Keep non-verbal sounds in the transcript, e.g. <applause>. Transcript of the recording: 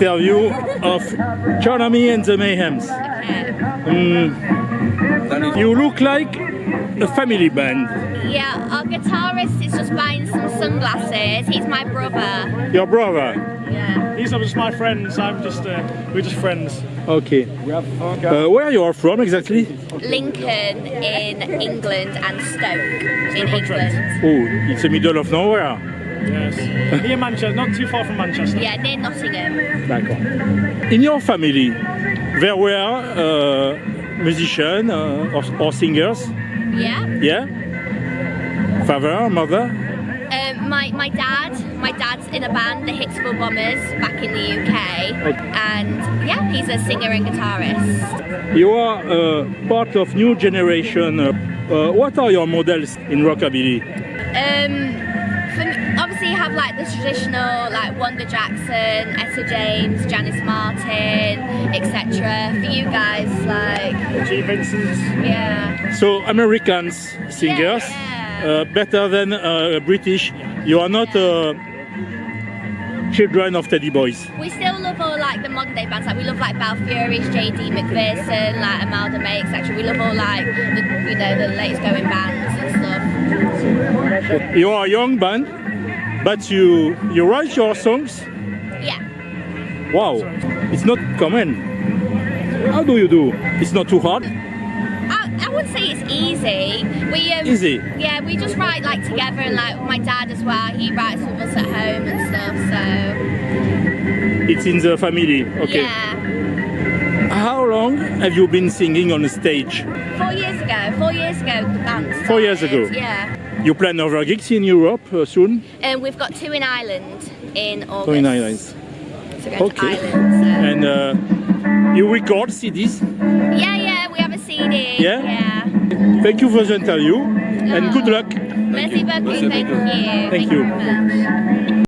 Interview of Charlamy and the Mayhems. Mm, you look like a family band. Yeah, our guitarist is just buying some sunglasses. He's my brother. Your brother. Yeah. These are just my friends. I'm just, uh, we're just friends. Okay. Uh, where are you are from exactly? Lincoln in England and Stoke in England. Oh, it's the middle of nowhere. Yes. <laughs> Near Manchester, not too far from Manchester. Yeah, near Nottingham. D'accord. In your family, there were uh, musicians uh, or, or singers? Yeah. Yeah? Father, mother? Um, my, my dad, my dad's in a band, the Hicksville Bombers, back in the UK. Okay. And yeah, he's a singer and guitarist. You are uh, part of new generation. Uh, uh, what are your models in rockabilly? Um, for me, obviously you have like the traditional like Wanda Jackson, Etta James, Janis Martin, etc. For you guys, like Gene Vincent. yeah, So Americans singers, Yeah. uh, better than uh, British. You are not uh, children of Teddy Boys. we still love all like the modern day bands. Like we love like Balfurious, JD McPherson, like Imelda May, etc. We love all like the you know the latest going bands and stuff. You are a young band, but you you write your songs. Yeah. Wow, it's not common. How do you do? It's not too hard. I, I would say it's easy. We um, Easy. Yeah, we just write like together, and like my dad as well. He writes with us at home and stuff. So It's in the family. Okay. yeah, How long have you been singing on the stage? four years ago. Four years ago, the band. Started. Four years ago. Yeah, You plan other gigs in Europe uh, soon? and we've got two in Ireland in August. Two in Ireland. So Okay. Ireland. So. And uh, you record CDs? yeah, yeah, we have a CD. Yeah? Yeah. Thank you for the interview and good luck. Merci beaucoup. Thank you. Thank you. very much.